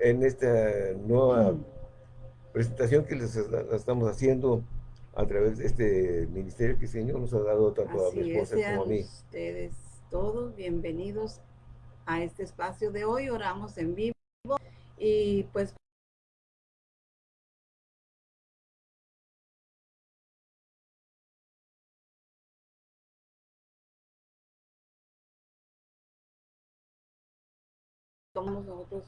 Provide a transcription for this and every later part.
en esta nueva presentación que les estamos haciendo a través de este ministerio que el Señor nos ha dado tanto a mi esposa como a mí. ustedes todos bienvenidos a este espacio de hoy. Oramos en vivo y pues somos nosotros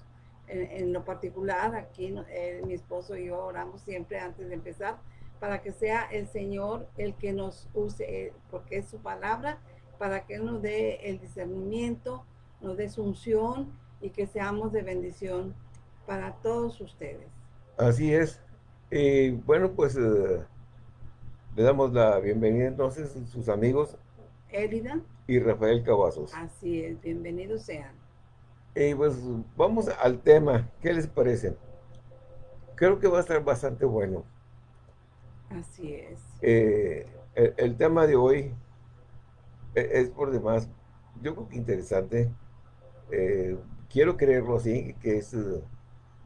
en, lo particular, aquí eh, mi esposo y yo oramos siempre antes de empezar para que sea el Señor el que nos use, eh, porque es su palabra, para que nos dé el discernimiento, nos dé su unción y que seamos de bendición para todos ustedes. Así es. Y bueno, pues eh, le damos la bienvenida entonces a sus amigos. Elida. Y Rafael Cavazos. Así es, bienvenidos sean. Y pues vamos al tema, ¿qué les parece? Creo que va a estar bastante bueno. Así es. Eh, el, tema de hoy e, es, por demás, yo creo que interesante. Eh, quiero creerlo así, que es eh,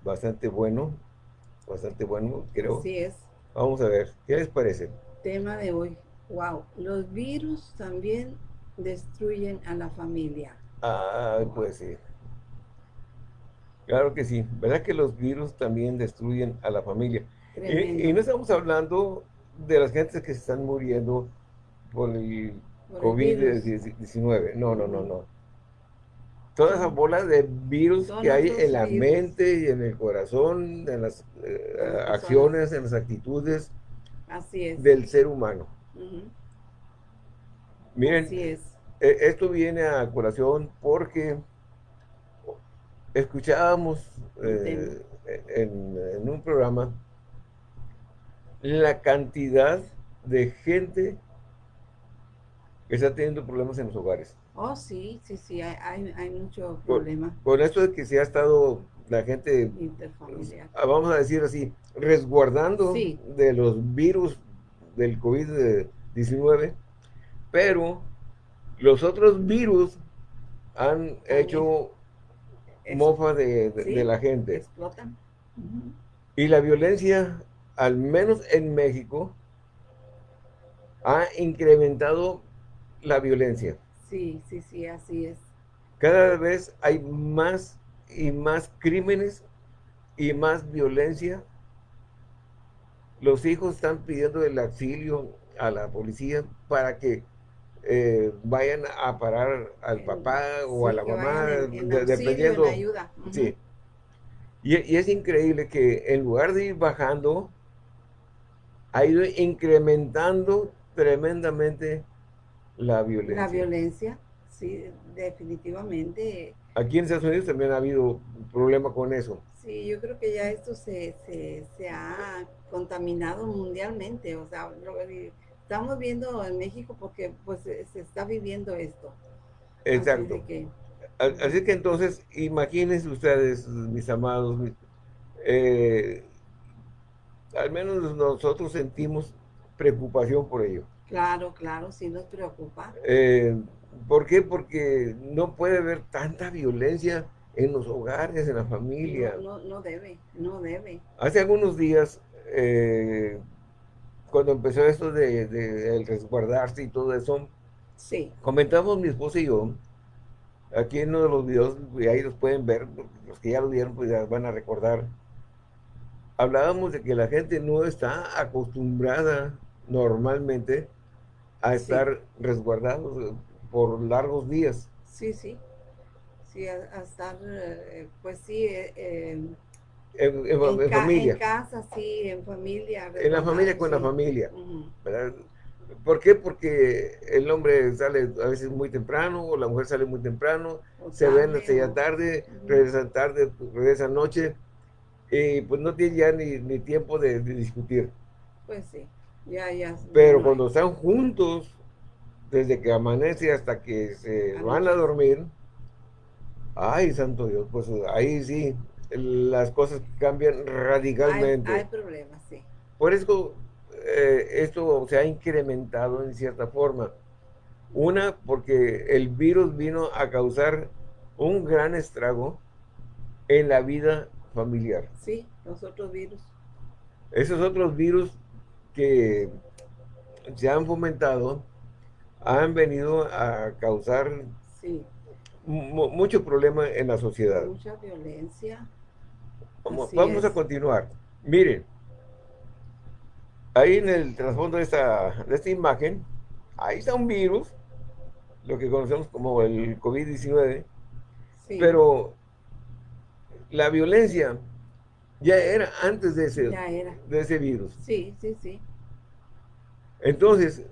bastante bueno, bastante bueno, creo. Así es. Vamos a ver, ¿qué les parece? Tema de hoy. Wow, los virus también destruyen a la familia. Ah, pues sí. Claro que sí. ¿Verdad que los virus también destruyen a la familia? Y, no estamos hablando de las gentes que se están muriendo por el COVID-19. No, no, no, no. Toda esa bola de virus que hay en la mente y en el corazón, en las eh, acciones, en las actitudes del ser humano. Miren, e, esto viene a colación porque escuchábamos eh, en, un programa la cantidad de gente que está teniendo problemas en los hogares. Oh, sí, sí, sí, hay, hay, mucho problema. Con, esto de que se ha estado la gente, ah, vamos a decir así, resguardando de los virus del COVID-19, pero los otros virus han hecho mofa de, la gente. Explotan. Y la violencia, al menos en México, ha incrementado la violencia. Sí, sí, sí, así es. Cada vez hay más y más crímenes y más violencia. Los hijos están pidiendo el auxilio a la policía para que eh, vayan a parar al papá o a la mamá, dependiendo. Sí. Y, y, es increíble que en lugar de ir bajando, ha ido incrementando tremendamente la violencia. La violencia, sí, definitivamente. Aquí en Estados Unidos también ha habido un problema con eso. Sí, yo creo que ya esto se, se, ha contaminado mundialmente, o sea, estamos viendo en México porque pues se está viviendo esto. Exacto. Así, que, entonces, imagínense ustedes, mis amados, eh, al menos nosotros sentimos preocupación por ello. Claro, claro, sí nos preocupa. Eh, ¿Por qué? Porque no puede haber tanta violencia en los hogares, en la familia. No, no, debe, no debe. Hace algunos días, eh, cuando empezó esto de, el resguardarse y todo eso, sí. comentamos mi esposa y yo, aquí en uno de los videos, y ahí los pueden ver, los que ya lo vieron, pues ya van a recordar, hablábamos de que la gente no está acostumbrada normalmente a estar resguardados por largos días. Sí, sí. Sí, a, estar, eh, pues sí, eh, en, familia. En casa, sí, en familia. En la familia con la familia. ¿Por qué? Porque el hombre sale a veces muy temprano o la mujer sale muy temprano, se ven hasta ya tarde, regresan tarde, regresan noche y pues no tiene ya ni, tiempo de, discutir. Pues sí, ya, ya. Pero cuando están juntos, desde que amanece hasta que se van a dormir, ay, santo Dios, pues ahí sí, las cosas cambian radicalmente. Hay, problemas, sí. Por eso eh, esto se ha incrementado en cierta forma. Una, porque el virus vino a causar un gran estrago en la vida familiar. Sí, los otros virus. Esos otros virus que se han fomentado han venido a causar sí. mucho problema en la sociedad. Mucha violencia. Vamos, vamos a continuar. Miren, ahí en el trasfondo de esta, de esta imagen, ahí está un virus, lo que conocemos como el COVID-19, pero la violencia ya era antes de ese, De ese virus. Sí, sí, sí. Entonces,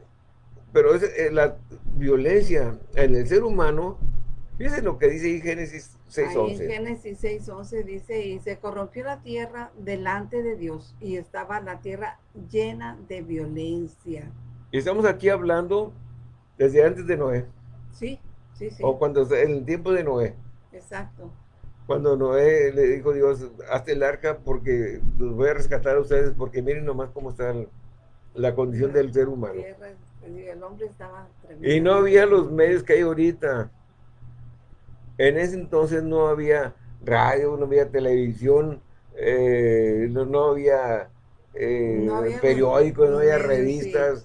pero es, eh, la violencia en el ser humano, fíjense lo que dice Génesis 6.11. En Génesis 6.11 dice, y se corrompió la tierra delante de Dios, y estaba la tierra llena de violencia. Y estamos aquí hablando desde antes de Noé. Sí, sí, sí. O cuando, en el tiempo de Noé. Exacto. Cuando Noé le dijo Dios, hazte el arca porque los voy a rescatar a ustedes, porque miren nomás cómo está la condición del ser humano. El hombre estaba y no había los medios que hay ahorita. En ese entonces no había radio, no había televisión, eh, no, había, eh, periódicos, no había revistas,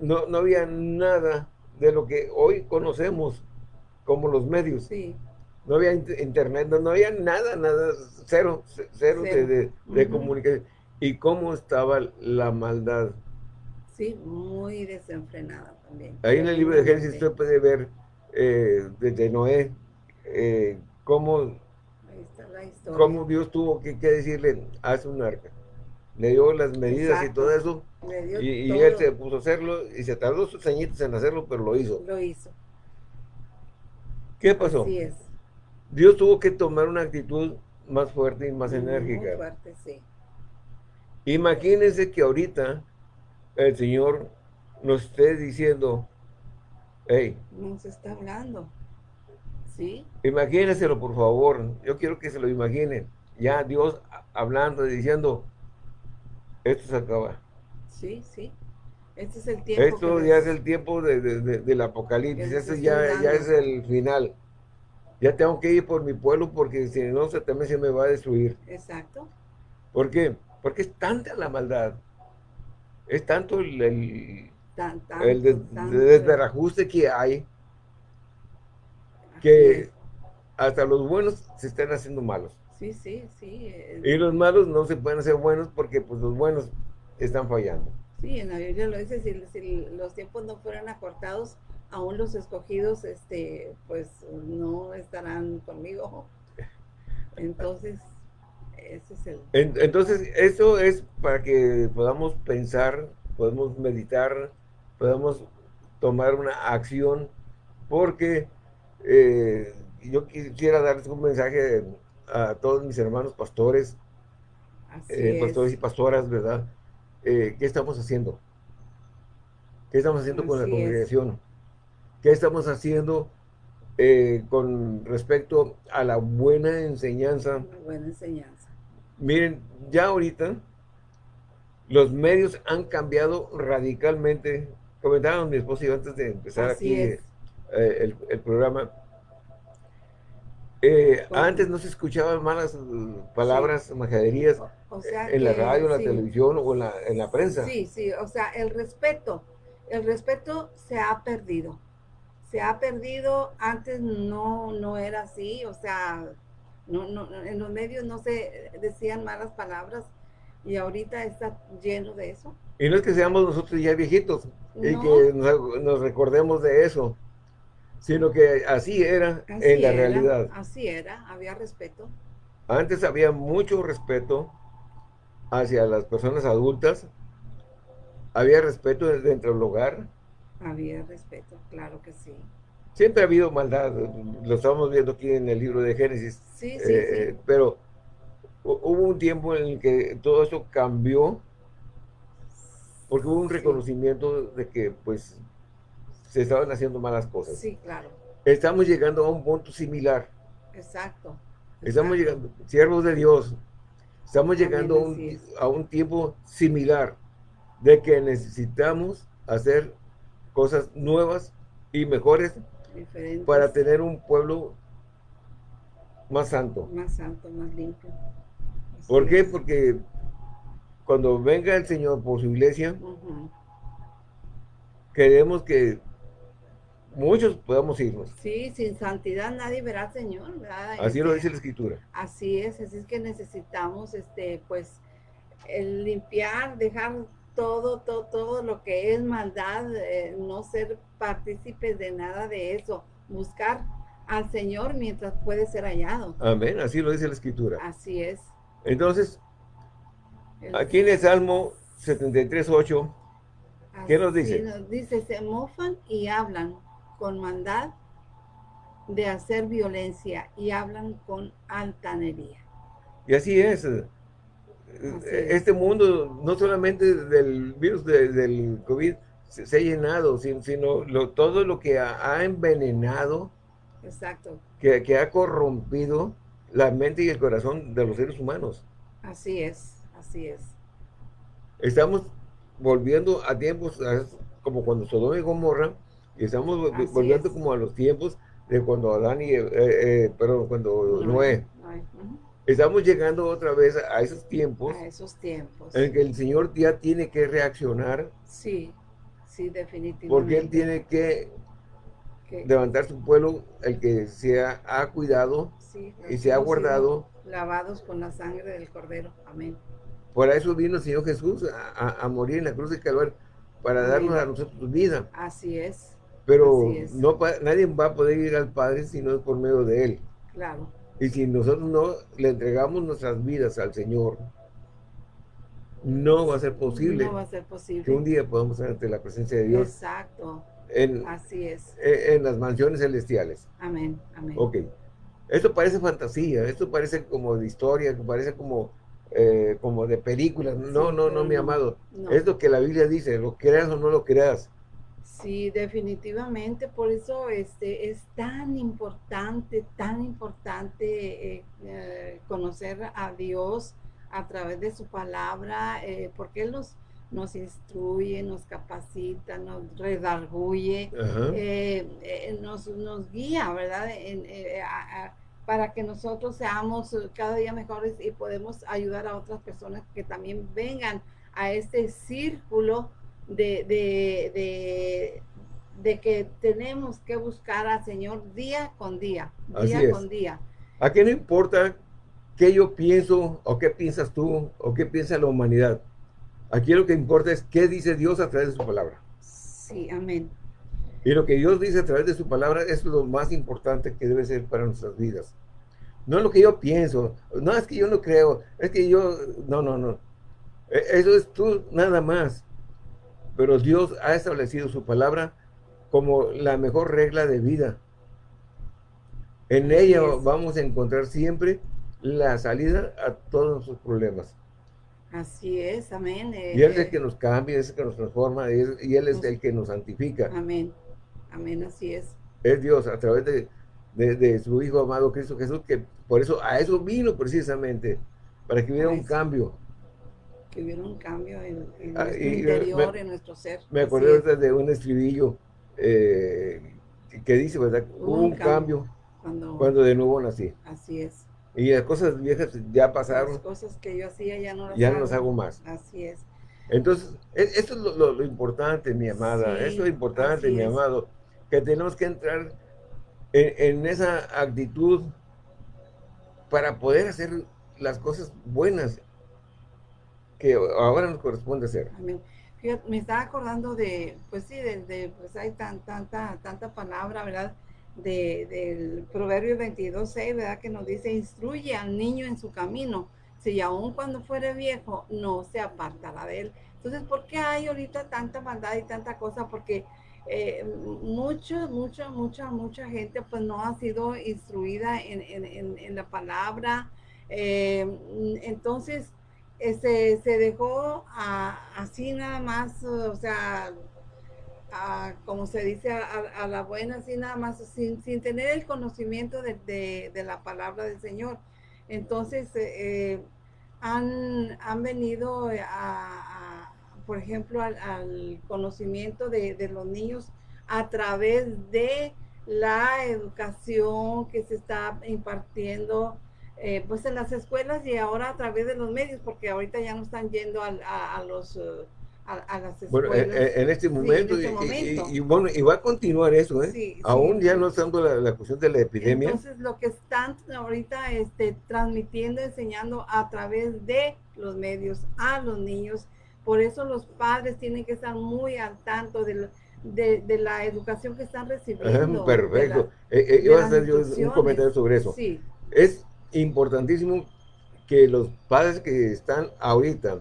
No, no había nada de lo que hoy conocemos como los medios. No había internet, no, había nada, nada, cero, cero, de, comunicación. ¿Y cómo estaba la maldad? Sí, muy desenfrenada también. Ahí en el libro de Génesis usted puede ver eh, desde Noé eh, cómo, cómo Dios tuvo que, decirle, haz un arca. Le dio las medidas y todo eso. Y, él se puso a hacerlo y se tardó sus añitos en hacerlo, pero lo hizo. Lo hizo. ¿Qué pasó? Así es. Dios tuvo que tomar una actitud más fuerte y más enérgica. Muy fuerte, sí. Imagínense que ahorita el Señor nos esté diciendo, hey. Nos está hablando. ¿Sí? Imagínenselo, por favor. Yo quiero que se lo imaginen. Ya Dios hablando, diciendo, esto se acaba. Sí, sí. Este es el tiempo. Esto ya es el tiempo de, del apocalipsis. Esto ya, ya es el final. Ya tengo que ir por mi pueblo porque si no, se, también se me va a destruir. Exacto. ¿Por qué? Porque es tanta la maldad. Es tanto el, el, el desbarajuste que hay que hasta los buenos se están haciendo malos. Sí, sí, sí. Y los malos no se pueden hacer buenos porque pues los buenos están fallando. Sí, en la Biblia lo dice, si, los tiempos no fueran acortados, aún los escogidos, este, pues no estarán conmigo. Entonces, ese es el... entonces, eso es para que podamos pensar, podemos meditar, podamos tomar una acción, porque eh, yo quisiera darles un mensaje a todos mis hermanos pastores, eh, pastores y pastoras, ¿verdad? Eh, ¿Qué estamos haciendo? ¿Qué estamos haciendo con la congregación? ¿Qué estamos haciendo con respecto a la buena enseñanza? buena enseñanza. Miren, ya ahorita los medios han cambiado radicalmente. Comentaban mi esposo y yo antes de empezar aquí eh, el, programa. Eh, antes no se escuchaban malas palabras, majaderías en la radio, en la televisión o en la, en la prensa. Sí, sí, o sea, el respeto, el respeto se ha perdido. Se ha perdido, antes no, no era así, o sea, no, no, en los medios no se decían malas palabras y ahorita está lleno de eso. Y no es que seamos nosotros ya viejitos y que nos recordemos de eso sino que así era en la realidad. Así era, había respeto. Antes había mucho respeto hacia las personas adultas, había respeto dentro del hogar. Había respeto, claro que sí. Siempre ha habido maldad, lo estamos viendo aquí en el libro de Génesis. Sí, sí, eh, sí. Pero hubo un tiempo en el que todo eso cambió, porque hubo un reconocimiento de que pues se estaban haciendo malas cosas. Sí, claro. Estamos llegando a un punto similar. Exacto. Estamos llegando, siervos de Dios, estamos llegando a un, tiempo similar de que necesitamos hacer cosas nuevas y mejores para tener un pueblo más santo. Más santo, más limpio. ¿Por qué? Porque cuando venga el Señor por su iglesia, queremos que muchos podamos irnos. Sí, sin santidad nadie verá al Señor, ¿verdad? Así lo este, dice la Escritura. Así es, así es que necesitamos, este, pues, el limpiar, dejar todo, todo, todo lo que es maldad, eh, no ser partícipes de nada de eso, buscar al Señor mientras puede ser hallado. Amén, así lo dice la Escritura. Así es. Entonces, aquí en el Salmo 73, 8, ¿qué nos dice? Nos dice, se mofan y hablan con maldad de hacer violencia y hablan con altanería. Y así es. este mundo, no solamente del virus del COVID, se, ha llenado, sino, lo, todo lo que ha, envenenado, Exacto. Que, que, ha corrompido la mente y el corazón de los seres humanos. Así es, así es. Estamos volviendo a tiempos como cuando Sodoma y Gomorra, y estamos volviendo como a los tiempos de cuando Adán y, eh, eh, perdón, cuando Noé. Estamos llegando otra vez a esos tiempos. A esos tiempos. En que el Señor ya tiene que reaccionar. Sí, sí, definitivamente. Porque Él tiene que levantar su pueblo, el que se ha, cuidado y se ha guardado. Lavados con la sangre del Cordero. Amén. Por eso vino el Señor Jesús a, morir en la cruz de Calvario, para darnos a nosotros vida. Así es. Pero no nadie va a poder ir al Padre si no es por medio de Él. Claro. Y si nosotros no le entregamos nuestras vidas al Señor, no va a ser posible. No va a ser posible. Que un día podamos estar ante la presencia de Dios. Exacto. En, Así es. En, las mansiones celestiales. Amén, amén. Ok. Esto parece fantasía, esto parece como de historia, parece como, eh, como de películas. No, no, no, mi amado. Es lo que la Biblia dice, lo creas o no lo creas. Sí, definitivamente, por eso este, es tan importante, tan importante eh, eh, conocer a Dios a través de su palabra, eh, porque Él nos, nos instruye, nos capacita, nos redarguye, nos, nos, guía, ¿verdad? para que nosotros seamos cada día mejores y podemos ayudar a otras personas que también vengan a este círculo de, de, de, que tenemos que buscar al Señor día con día, día con día. Aquí no importa qué yo pienso, o qué piensas tú, o qué piensa la humanidad. Aquí lo que importa es qué dice Dios a través de su palabra. Sí, amén. Y lo que Dios dice a través de su palabra es lo más importante que debe ser para nuestras vidas. No es lo que yo pienso, no es que yo no creo, es que yo, no, no, no. E, eso es tú nada más pero Dios ha establecido su palabra como la mejor regla de vida. En ella vamos a encontrar siempre la salida a todos nuestros problemas. Así es, amén. y Él es el eh, que nos cambia, es el que nos transforma, y Él es el que nos santifica. Amén, amén, así es. Es Dios a través de, su Hijo amado Cristo Jesús, que por eso, a eso vino precisamente, para que hubiera un cambio que hubiera un cambio en, ah, nuestro interior, en nuestro ser. Me acordé de un estribillo eh, que dice, ¿verdad? Hubo un, cambio, cuando, de nuevo nací. Así es. Y las cosas viejas ya pasaron. Las cosas que yo hacía ya no las ya hago. no las hago más. Así es. Entonces, e, esto es lo, importante, mi amada. esto es lo importante, mi amado. Que tenemos que entrar en, en esa actitud para poder hacer las cosas buenas que ahora nos corresponde hacer. me estaba acordando de, pues sí, de, pues hay tan, tanta, tanta palabra, ¿verdad? De, del Proverbio 22, 6, ¿verdad? Que nos dice, instruye al niño en su camino, si aún cuando fuere viejo, no se apartará de él. Entonces, ¿por qué hay ahorita tanta maldad y tanta cosa? Porque eh, mucho, mucha, mucha, mucha gente pues no ha sido instruida en, en, en, la palabra. Eh, entonces, este, se dejó así nada más, o sea, como se dice, a, la buena, así nada más, sin, tener el conocimiento de, la palabra del Señor. Entonces, eh, han, venido a, por ejemplo, al, conocimiento de, de, los niños a través de la educación que se está impartiendo eh, pues en las escuelas y ahora a través de los medios, porque ahorita ya no están yendo a, los... Eh, a, las escuelas. Bueno, en, este momento, este y, bueno, y va a continuar eso, ¿eh? Aún ya no estando la, la, cuestión de la epidemia. Entonces, lo que están ahorita este, transmitiendo, enseñando a través de los medios a los niños, por eso los padres tienen que estar muy al tanto de, de, la educación que están recibiendo. Perfecto. Eh, iba a hacer yo un comentario sobre eso. Sí. Es importantísimo que los padres que están ahorita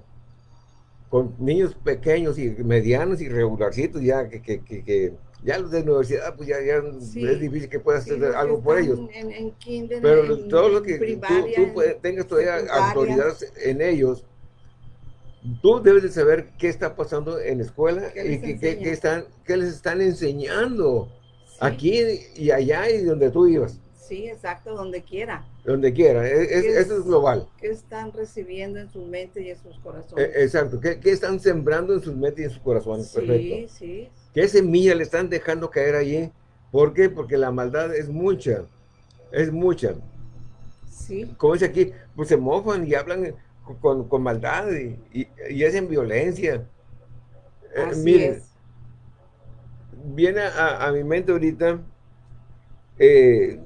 con niños pequeños y medianos y regularcitos, ya que, que, que, ya los de universidad, pues ya, ya es difícil que puedas hacer algo por ellos. Pero todo lo que tú, tengas todavía autoridad en ellos, tú debes de saber qué está pasando en la escuela y qué, están, qué les están enseñando aquí y allá y donde tú ibas. Sí, exacto, donde quiera. Donde quiera, e, eso es global. ¿Qué están recibiendo en sus mentes y en sus corazones? E, exacto, ¿Qué, están sembrando en sus mentes y en sus corazones? Sí, Perfecto. sí. ¿Qué semilla le están dejando caer allí? ¿Por qué? Porque la maldad es mucha, es mucha. Sí. Como dice aquí, pues se mofan y hablan con, con maldad y, y, hacen violencia. Eh, es. Viene a, a, mi mente ahorita eh,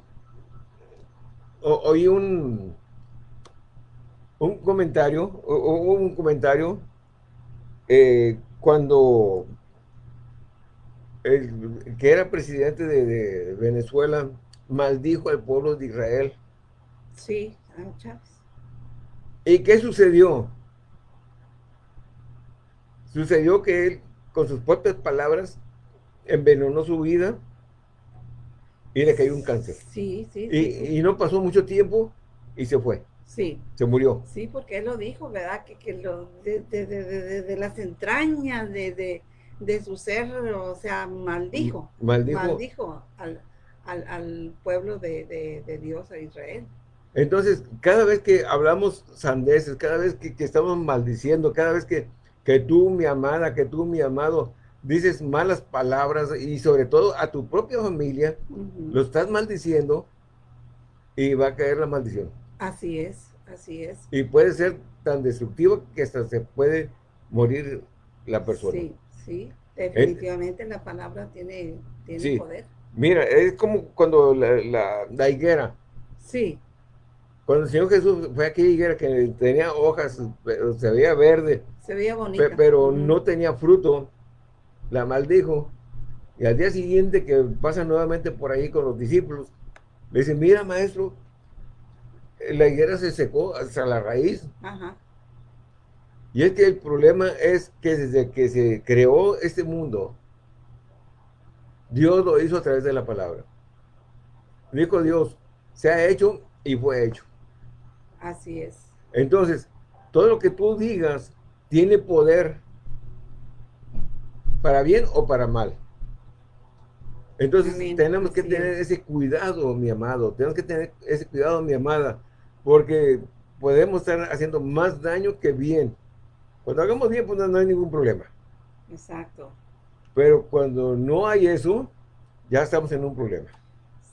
oí un, un comentario, o, un comentario eh, cuando el que era presidente de, Venezuela maldijo al pueblo de Israel. Sí, ¿Y qué sucedió? Sucedió que él, con sus propias palabras, envenenó su vida y le cayó un cáncer. Sí, sí, y, y no pasó mucho tiempo y se fue. Sí. Se murió. Sí, porque él lo dijo, ¿verdad? Que, que lo, de, de, de, de, las entrañas de, su ser, o sea, maldijo. Maldijo. Maldijo al, al, al pueblo de, Dios, a Israel. Entonces, cada vez que hablamos sandeces, cada vez que, que estamos maldiciendo, cada vez que, que tú, mi amada, que tú, mi amado, dices malas palabras y sobre todo a tu propia familia, lo estás maldiciendo y va a caer la maldición. Así es, así es. Y puede ser tan destructivo que hasta se puede morir la persona. Sí, sí, definitivamente la palabra tiene, tiene poder. Mira, es como cuando la, la, higuera. Sí. Cuando el Señor Jesús fue aquella higuera que tenía hojas, se veía verde. Se veía bonita. Pero no tenía fruto la maldijo, y al día siguiente que pasa nuevamente por ahí con los discípulos, le dice, mira maestro, la higuera se secó hasta la raíz. Y es que el problema es que desde que se creó este mundo, Dios lo hizo a través de la palabra. Dijo Dios, se ha hecho y fue hecho. Así es. Entonces, todo lo que tú digas tiene poder para bien o para mal. Entonces tenemos que tener ese cuidado, mi amado, tenemos que tener ese cuidado, mi amada, porque podemos estar haciendo más daño que bien. Cuando hagamos bien, pues no, hay ningún problema. Exacto. Pero cuando no hay eso, ya estamos en un problema.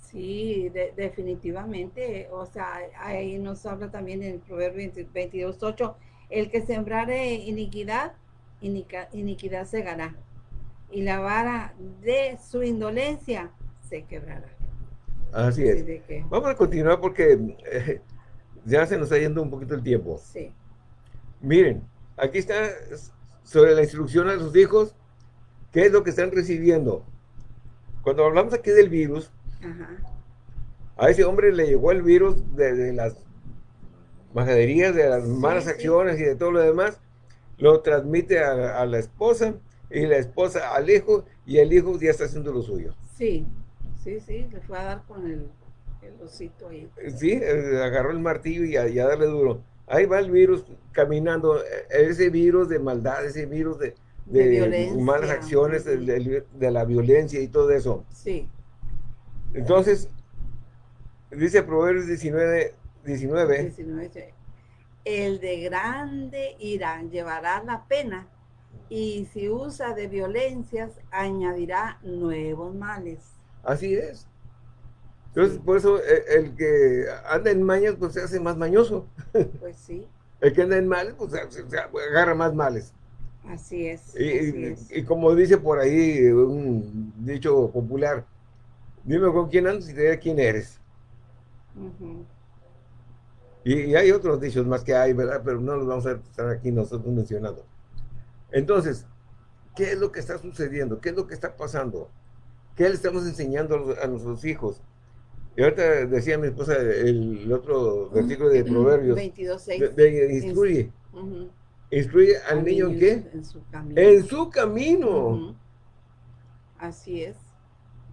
Sí, definitivamente. O sea, ahí nos habla también en el Proverbio 22.8, el que sembrare iniquidad, iniquidad segará y la vara de su indolencia se quebrará. Así es. Vamos a continuar porque eh, ya se nos está yendo un poquito el tiempo. Sí. Miren, aquí está sobre la instrucción a sus hijos, qué es lo que están recibiendo. Cuando hablamos aquí del virus, a ese hombre le llegó el virus de, las majaderías, de las malas acciones y de todo lo demás, lo transmite a la esposa, y la esposa al hijo y el hijo ya está haciendo lo suyo. Sí, sí, sí, le fue a dar con el, el osito ahí. Sí, eh, agarró el martillo y a, darle duro. Ahí va el virus caminando, eh, ese virus de maldad, ese virus de, malas acciones, de, la violencia y todo eso. Sí. Entonces, dice Proverbios 19, 19, 19 el de grande irán llevará la pena y si usa de violencias, añadirá nuevos males. Así es. Entonces, por eso eh, el, que anda en mañas, pues se hace más mañoso. Pues sí. El que anda en males, pues se, agarra más males. Así es, y, como dice por ahí un dicho popular, dime con quién andas y te diré quién eres. y, hay otros dichos más que hay, ¿verdad? Pero no los vamos a estar aquí nosotros mencionando. Entonces, ¿qué es lo que está sucediendo? ¿Qué es lo que está pasando? ¿Qué le estamos enseñando a, nuestros hijos? Y ahorita decía mi esposa el, otro versículo de Proverbios. 22, De, instruye. Instruye al, niño, en qué? En su camino. En su camino. Así es.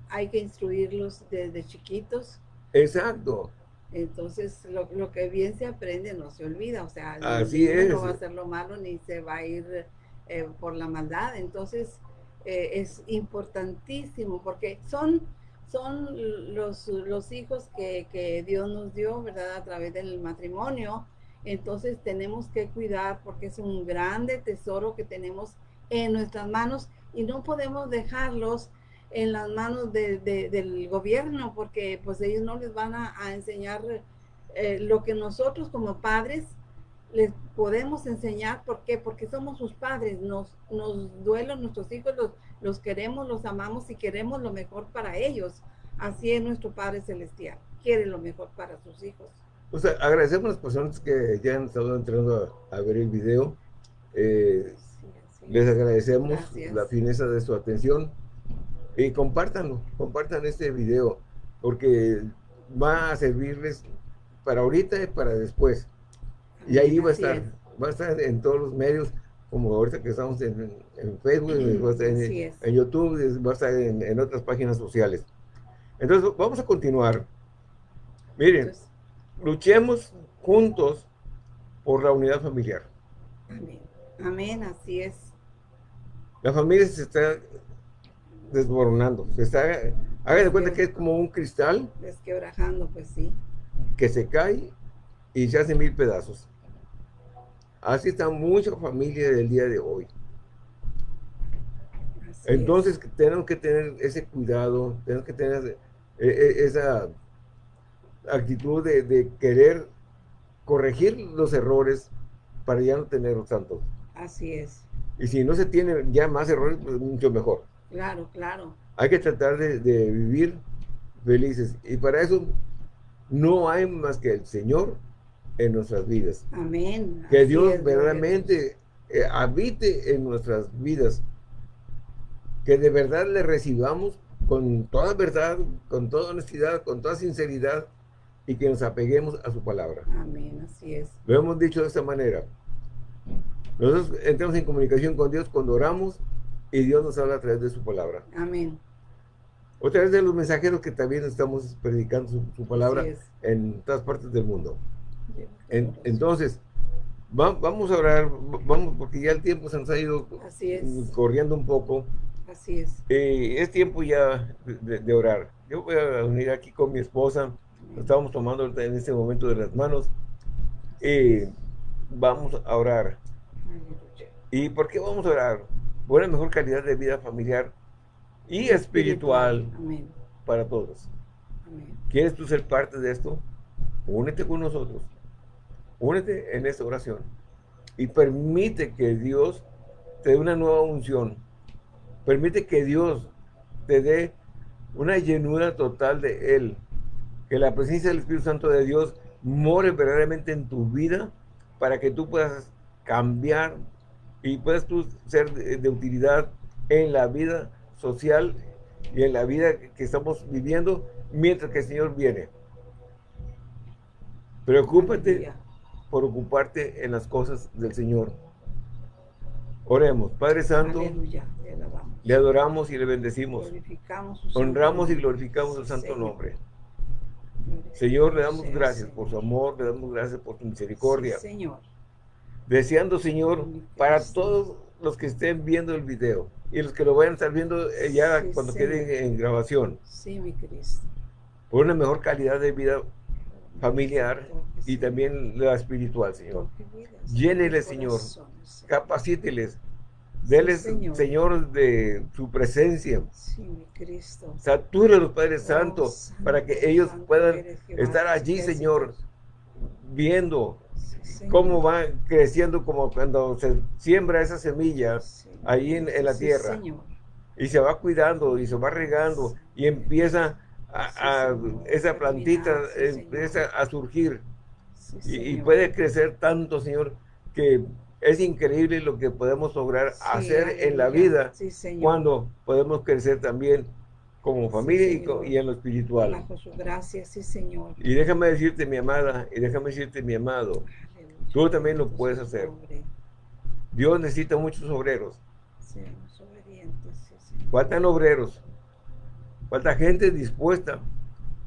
Hay que instruirlos desde chiquitos. Exacto. Entonces, lo, que bien se aprende no se olvida. O sea, Así es. no va a hacer lo malo ni se va a ir eh, por la maldad. Entonces, eh, es importantísimo porque son, son los, los hijos que, que, Dios nos dio, ¿verdad? A través del matrimonio. Entonces tenemos que cuidar porque es un grande tesoro que tenemos en nuestras manos y no podemos dejarlos en las manos de, del gobierno porque pues ellos no les van a, enseñar eh, lo que nosotros como padres les podemos enseñar. ¿Por qué? Porque somos sus padres, nos, nos duelen nuestros hijos, los, los queremos, los amamos y queremos lo mejor para ellos. Así es nuestro Padre Celestial, quiere lo mejor para sus hijos. O sea, agradecemos a las personas que ya han estado entrando a, ver el video. Eh, les agradecemos la fineza de su atención y compártanlo, compartan este video porque va a servirles para ahorita y para después. Y ahí va a estar, va a estar en todos los medios, como ahorita que estamos en, Facebook, va a estar en, YouTube, va a estar en, otras páginas sociales. Entonces, vamos a continuar. Miren, luchemos juntos por la unidad familiar. Amén. Amén, así es. La familia se está desmoronando. Se está, haga de cuenta que es como un cristal. Desquebrajando, pues sí. Que se cae y se hace mil pedazos. Así está mucha familia del día de hoy. Entonces tenemos que tener ese cuidado, tenemos que tener e, e, esa actitud de, querer corregir los errores para ya no tener tantos. Así es. Y si no se tienen ya más errores, pues mucho mejor. Claro, claro. Hay que tratar de, de vivir felices. Y para eso no hay más que el Señor en nuestras vidas. Amén. Que Dios verdaderamente eh, habite en nuestras vidas. Que de verdad le recibamos con toda verdad, con toda honestidad, con toda sinceridad y que nos apeguemos a su palabra. Amén, así es. Lo hemos dicho de esta manera. Nosotros entramos en comunicación con Dios cuando oramos y Dios nos habla a través de su palabra. Amén. O a través de los mensajeros que también estamos predicando su palabra en todas partes del mundo entonces, vamos a orar, vamos, porque ya el tiempo se nos ha ido corriendo un poco. Así es. Eh, es tiempo ya de, orar. Yo voy a unir aquí con mi esposa. Estamos tomando en este momento de las manos. y vamos a orar. ¿Y por qué vamos a orar? Por una mejor calidad de vida familiar y espiritual, para todos. ¿Quieres tú ser parte de esto? Únete con nosotros. Únete en esta oración y permite que Dios te dé una nueva unción. Permite que Dios te dé una llenura total de Él. Que la presencia del Espíritu Santo de Dios more verdaderamente en tu vida para que tú puedas cambiar y puedas tú ser de, utilidad en la vida social y en la vida que estamos viviendo mientras que el Señor viene. Preocúpate por ocuparte en las cosas del Señor. Oremos, Padre Santo, le adoramos y le bendecimos. Honramos y glorificamos el santo nombre. Señor, le damos gracias por su amor, le damos gracias por su misericordia. Señor. Deseando, Señor, para todos los que estén viendo el video y los que lo vayan a estar viendo eh, ya cuando queden en grabación. Sí, mi Cristo. Por una mejor calidad de vida familiar y también la espiritual, Señor. Lléneles, Señor. Capacíteles Deles, Señor. de su presencia. Sí, mi Cristo. los Padres oh, para que ellos puedan estar allí, Señor, viendo cómo va creciendo, como cuando se siembra esa semilla ahí en, la tierra. Y se va cuidando y se va regando y empieza a, esa plantita empieza a surgir. y puede crecer tanto, Señor, que es increíble lo que podemos lograr hacer en la vida cuando podemos crecer también como familia y, en lo espiritual. Bajo su gracia, sí, Señor. Y déjame decirte, mi amada, y déjame decirte, mi amado, tú también lo puedes hacer. Dios necesita muchos obreros. Faltan obreros. Falta gente dispuesta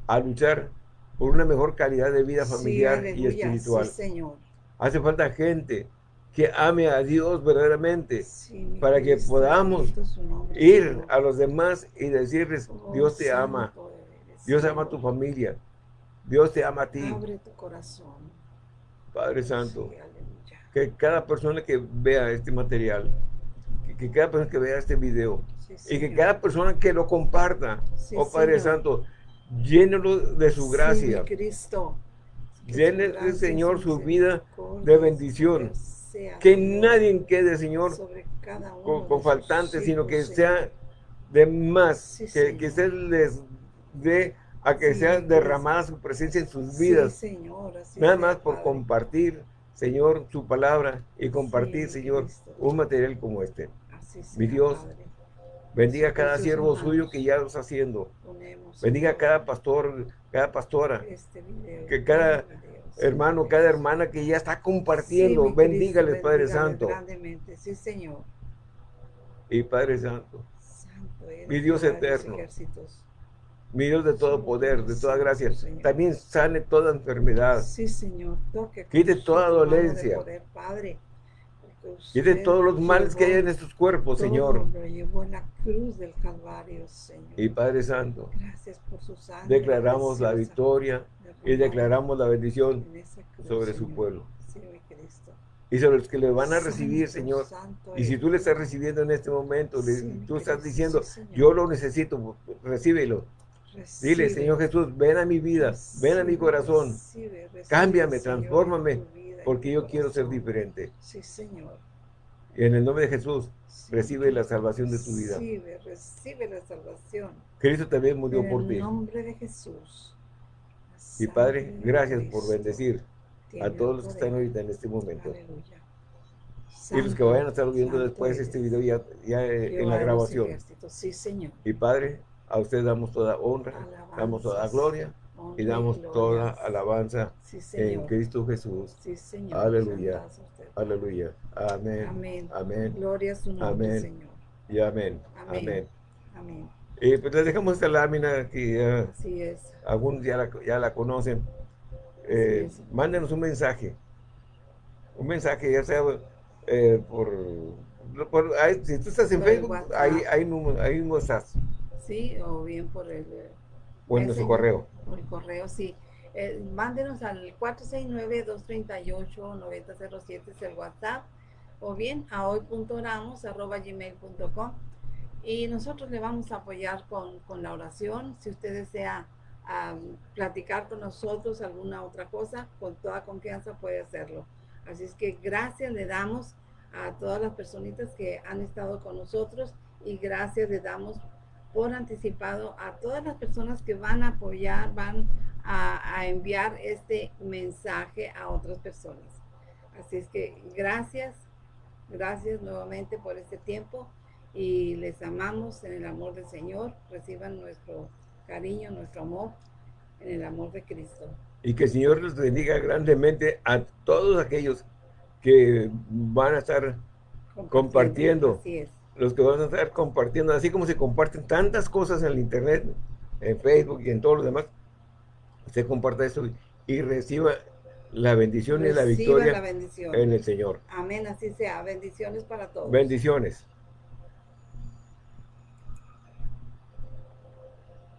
a luchar por una mejor calidad de vida familiar y espiritual. Señor. Hace falta gente que ame a Dios verdaderamente, para que podamos ir a los demás y decirles, oh, Dios te ama, Dios ama a tu familia, Dios te ama a ti. Abre tu corazón. Padre Santo, que cada persona que vea este material, que, cada persona que vea este video, y que cada persona que lo comparta, oh Padre Santo, llénelo de su gracia. Cristo. Llene, Señor, su vida de bendición que nadie quede, Señor, con, faltantes, sino que sea de más, que, que se les dé a que sea derramada su presencia en sus vidas. Nada más por compartir, Señor, su palabra y compartir, Señor, un material como este. Mi Dios, bendiga cada siervo suyo que ya lo está haciendo. Bendiga cada pastor, cada pastora, este que cada hermano, cada hermana que ya está compartiendo. bendígales, Padre Santo. Grandemente. Sí, Señor. Y Padre Santo, mi Dios eterno, mi Dios de todo poder, de toda gracia, también sane toda enfermedad. Sí, Señor. Quite toda dolencia. Padre. Quite todos los males que hay en estos cuerpos, Señor. la cruz del Calvario, Señor. Y Padre Santo, Gracias por su sangre. Declaramos la victoria y declaramos la bendición sobre su pueblo. Y sobre los que le van a recibir, Señor. Y si tú le estás recibiendo en este momento, tú estás diciendo, yo lo necesito, recíbelo. Dile, Señor Jesús, ven a mi vida, ven a mi corazón, cámbiame, transfórmame, porque yo quiero ser diferente. Sí, Señor. Y en el nombre de Jesús, recibe la salvación de tu vida. Recibe, recibe la salvación. Cristo también murió por ti. En el nombre de Jesús. Y Padre, gracias por bendecir a todos los que están ahorita en este momento. Y los que vayan a estar viendo después este video ya, ya en la grabación. Sí, Señor. Y Padre, a usted damos toda honra, damos toda gloria y damos toda alabanza en Cristo Jesús. Sí, Señor. Aleluya. Aleluya. Amén. Amén. Amén. Gloria a su nombre, amén. Señor. Y amén. Amén. Amén. Y pues les dejamos esta lámina que ya, Así es. algunos ya la, ya la conocen. Eh, mándenos un mensaje. Un mensaje, ya sea eh, por, por si tú estás en Facebook, ahí, ahí, ahí mismo estás. Sí, o bien por el... O en nuestro correo. Por el correo, sí. Eh, mándenos al 469-238-9007, es el WhatsApp, o bien a hoy.oramos.gmail.com y nosotros le vamos a apoyar con, la oración. Si usted desea platicar con nosotros alguna otra cosa, con toda confianza puede hacerlo. Así es que gracias le damos a todas las personitas que han estado con nosotros y gracias le damos por anticipado a todas las personas que van a apoyar, van a, a enviar este mensaje a otras personas. Así es que gracias, gracias nuevamente por este tiempo y les amamos en el amor del Señor. Reciban nuestro cariño, nuestro amor en el amor de Cristo. Y que el Señor les bendiga grandemente a todos aquellos que van a estar compartiendo. Los que van a estar compartiendo, así como se comparten tantas cosas en el internet, en Facebook y en todo lo demás, usted comparta eso y reciba la bendición y la victoria en el Señor. Amén, así sea. Bendiciones para todos. Bendiciones.